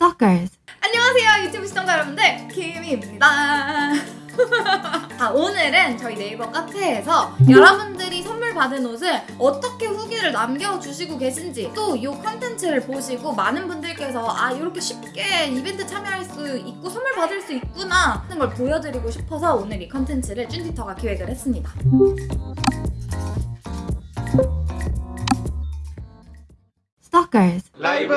Stalkers. 안녕하세요 유튜브 시청자 여러분들 김입니다 아, 오늘은 저희 네이버 카페에서 여러분들이 선물 받은 옷을 어떻게 후기를 남겨주시고 계신지 또 이 컨텐츠를 보시고 많은 분들께서 아 이렇게 쉽게 이벤트 참여할 수 있고 선물 받을 수 있구나 하는 걸 보여드리고 싶어서 오늘 이 컨텐츠를 쭌디터가 기획을 했습니다 Stalkers. 라이브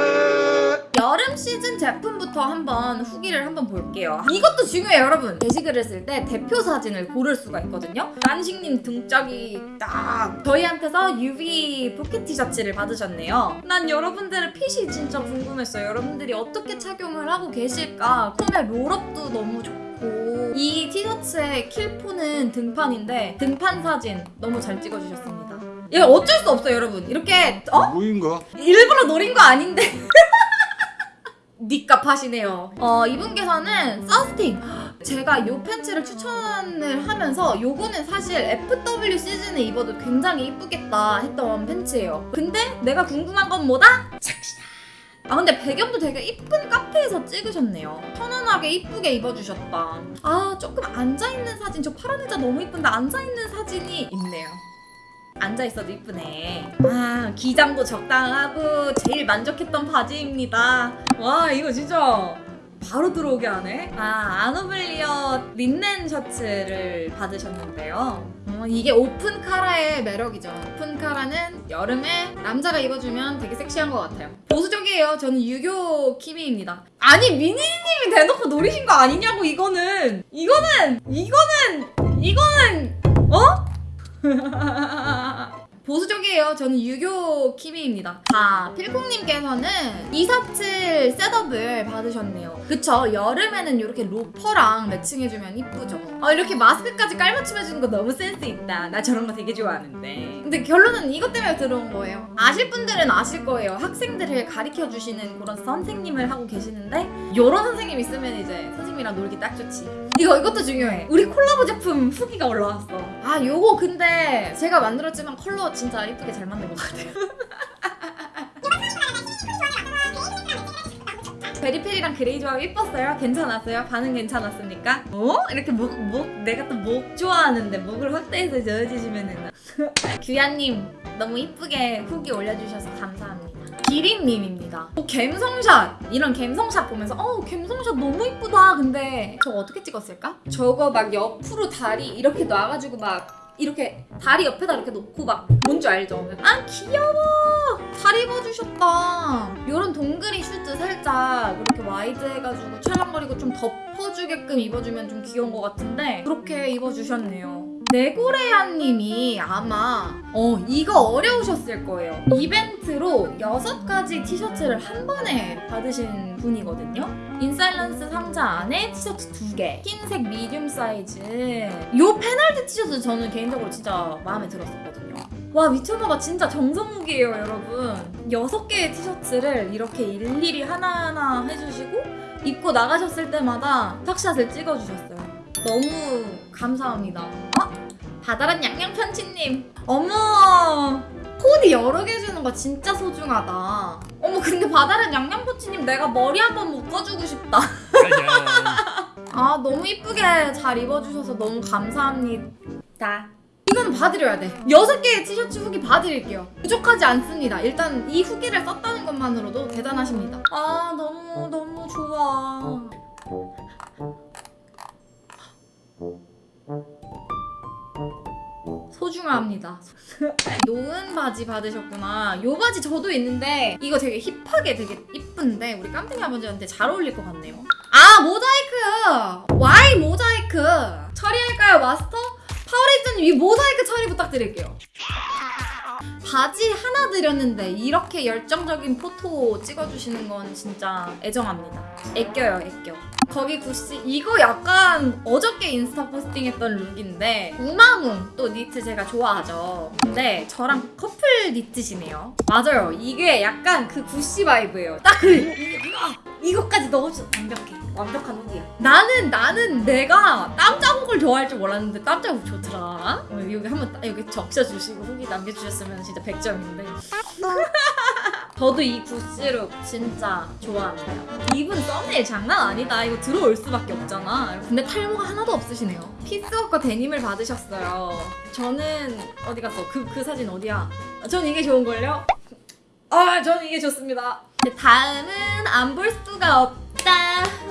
여름 시즌 제품부터 한번 후기를 한번 볼게요. 이것도 중요해요, 여러분. 게시글을 쓸 때 대표 사진을 고를 수가 있거든요. 란식님 등짝이 딱 저희한테서 UV pocket 티셔츠를 받으셨네요. 난 여러분들의 핏이 진짜 궁금했어요. 여러분들이 어떻게 착용을 하고 계실까? 폼의 roll-up도 너무 좋고 이 티셔츠의 킬포는 등판인데 등판 사진 너무 잘 찍어주셨습니다. 이거 어쩔 수 없어요, 여러분. 이렇게 어? 뭐인가? 일부러 노린 거 아닌데 니값 하시네요. 어 이분께서는 서스팅. 제가 요 팬츠를 추천을 하면서 요거는 사실 FW 시즌에 입어도 굉장히 이쁘겠다 했던 팬츠예요. 근데 내가 궁금한 건 뭐다? 착시다. 아 근데 배경도 되게 이쁜 카페에서 찍으셨네요. 편안하게 이쁘게 입어주셨다. 아 조금 앉아있는 사진. 저 파란 의자 너무 이쁜데 앉아있는 사진이 있네요 앉아있어도 이쁘네. 아 기장도 적당하고 제일 만족했던 바지입니다. 와 이거 진짜 바로 들어오게 하네. 아 아노블리어 린넨 셔츠를 받으셨는데요. 어, 이게 오픈 카라의 매력이죠. 오픈 카라는 여름에 남자가 입어주면 되게 섹시한 것 같아요. 보수적이에요. 저는 유교 키미입니다. 아니 미니님이 대놓고 노리신 거 아니냐고 이거는. 이거는 이거는 이거는 어? 보수적이에요. 저는 유교 키미입니다. 아, 필콩님께서는 247 셋업을 받으셨네요. 그쵸? 여름에는 이렇게 로퍼랑 매칭해주면 이쁘죠? 아, 이렇게 마스크까지 깔맞춤해주는 거 너무 센스 있다. 나 저런 거 되게 좋아하는데. 근데 결론은 이것 때문에 들어온 거예요. 아실 분들은 아실 거예요. 학생들을 가르쳐주시는 그런 선생님을 하고 계시는데 요런 선생님 있으면 이제 선생님이랑 놀기 딱 좋지. 이거 이것도 중요해. 우리 콜라보 제품 후기가 올라왔어. 아 요거 근데 제가 만들었지만 컬러 진짜 이쁘게 잘 만든 것 같아요. Very Peri랑 그레이 조합 이뻤어요? 괜찮았어요? 반응 괜찮았습니까? 어? 이렇게 목, 목, 내가 또 목 좋아하는데 목을 확대해서 찍어주시면은 규야님 너무 이쁘게 후기 올려주셔서 감사합니다. 기린님입니다. 어, 갬성샷! 이런 갬성샷 보면서 어 갬성샷 너무 이쁘다. 근데 저거 어떻게 찍었을까? 저거 막 옆으로 다리 이렇게 놔가지고 막 이렇게 다리 옆에다 이렇게 놓고 막 뭔지 알죠? 아 귀여워! 잘 입어주셨다. 이런 동그리 슈즈 살짝 이렇게 와이드 해가지고 찰랑거리고 좀 덮어주게끔 입어주면 좀 귀여운 것 같은데 그렇게 입어주셨네요. 네고레아님이 아마 어 이거 어려우셨을 거예요. 이벤트로 6가지 티셔츠를 한 번에 받으신 분이거든요. 인사일런스 상자 안에 티셔츠 2개 흰색 미디움 사이즈 요 페널티 티셔츠 저는 개인적으로 진짜 마음에 들었었거든요. 와 미쳐봐가 진짜 정성무기예요 여러분 6개의 티셔츠를 이렇게 일일이 하나하나 해주시고 입고 나가셨을 때마다 턱샷을 찍어주셨어요 너무 감사합니다 어? 바다란 양양편치님 어머 코디 여러 개 주는 거 진짜 소중하다 어머 근데 바다란 양양편치님 내가 머리 한번 묶어주고 싶다 아 너무 이쁘게 잘 입어주셔서 너무 감사합니다 이건 봐드려야 돼. 여섯 개의 티셔츠 후기 봐드릴게요. 부족하지 않습니다. 일단 이 후기를 썼다는 것만으로도 대단하십니다. 아 너무 너무 좋아. 소중합니다. 노은 바지 받으셨구나. 요 바지 저도 있는데 이거 되게 힙하게 되게 이쁜데 우리 깜팽이 아버지한테 잘 어울릴 것 같네요. 아 모자이크! Y 모자이크! 처리할까요 마스터? 파워레이저님 이 모자이크 처리 부탁드릴게요. 바지 하나 드렸는데 이렇게 열정적인 포토 찍어주시는 건 진짜 애정합니다. 애껴요, 애껴. 거기 구씨 이거 약간 어저께 인스타 포스팅했던 룩인데 우마뭉 또 니트 제가 좋아하죠. 근데 저랑 커플 니트시네요. 맞아요. 이게 약간 그 구씨 vibe예요. 딱 그 이거까지 넣어줘 완벽해. 완벽한 후기야. 나는 나는 내가 땀 자국을 좋아할 줄 몰랐는데 땀 자국 좋더라. 어, 여기 한번 따- 여기 적셔주시고 후기 남겨주셨으면 진짜 100점인데. 저도 이 구스룩 진짜 좋아합니다. 이분 썸네일 장난 아니다. 이거 들어올 수밖에 없잖아. 근데 탈모가 하나도 없으시네요. 피스워커 데님을 받으셨어요. 저는 어디 갔어? 그, 그 사진 어디야? 전 이게 좋은걸요? 아, 저는 이게 좋습니다. 네, 다음은 안 볼 수가 없다.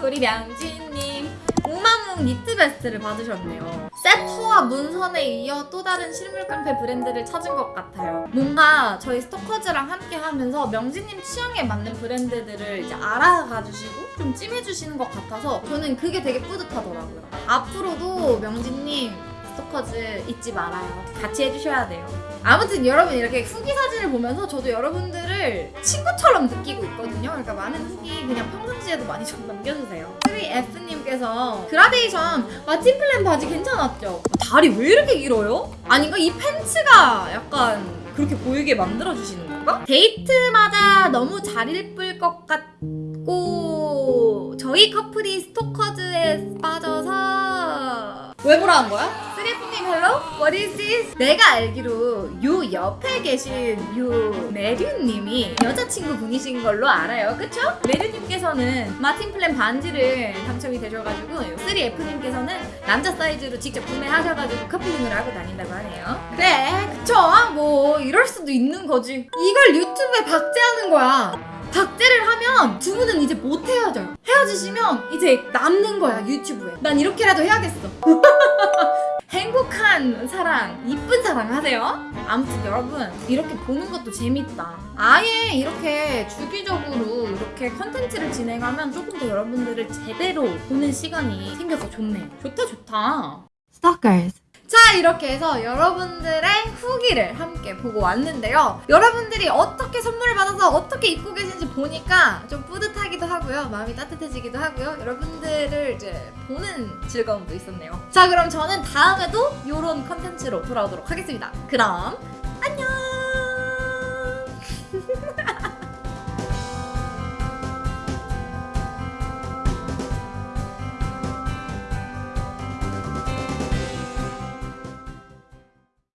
우리 명진 니트 베스트를 받으셨네요. 세터와 문선에 이어 또 다른 실물 깡패 브랜드를 찾은 것 같아요. 뭔가 저희 스토커즈랑 함께 하면서 명진님 취향에 맞는 브랜드들을 이제 알아가 주시고 좀 찜해주시는 것 같아서 저는 그게 되게 뿌듯하더라고요. 앞으로도 명진님 스토커즈 잊지 말아요. 같이 해주셔야 돼요. 아무튼 여러분 이렇게 후기 사진을 보면서 저도 여러분들 을 친구처럼 느끼고 있거든요. 그러니까 많은 후기 그냥 평상시에도 많이 좀 남겨주세요. 3F님께서 그라데이션 마틴 플랜 바지 괜찮았죠? 다리 왜 이렇게 길어요? 아닌가? 이 팬츠가 약간 그렇게 보이게 만들어주시는 건가? 데이트마다 너무 잘 예쁠 것 같고 저희 커플이 스토커즈에 빠져서 왜 뭐라 한 거야? 쓰리프님 Hello? What is this? 내가 알기로 요 옆에 계신 요 메류님이 여자친구 분이신 걸로 알아요 그쵸? 메류님께서는 마틴 플랜 반지를 당첨이 되셔가지고 3F님께서는 남자 사이즈로 직접 구매하셔가지고 커플링을 하고 다닌다고 하네요 그래 그쵸? 뭐 이럴 수도 있는 거지 이걸 유튜브에 박제하는 거야 박제를 하면 두 분은 이제 못 헤어져요. 헤어지시면 이제 남는 거야 유튜브에. 난 이렇게라도 해야겠어. 행복한 사랑, 이쁜 사랑 하세요. 아무튼 여러분 이렇게 보는 것도 재밌다. 아예 이렇게 주기적으로 이렇게 컨텐츠를 진행하면 조금 더 여러분들을 제대로 보는 시간이 생겨서 좋네. 좋다 좋다. Stalkers. 자 이렇게 해서 여러분들의 후기를 함께 보고 왔는데요. 여러분들이 어떻게 선물을 받아서 어떻게 입고 계신지 보니까 좀 뿌듯하기도 하고요. 마음이 따뜻해지기도 하고요. 여러분들을 이제 보는 즐거움도 있었네요. 자 그럼 저는 다음에도 이런 컨텐츠로 돌아오도록 하겠습니다. 그럼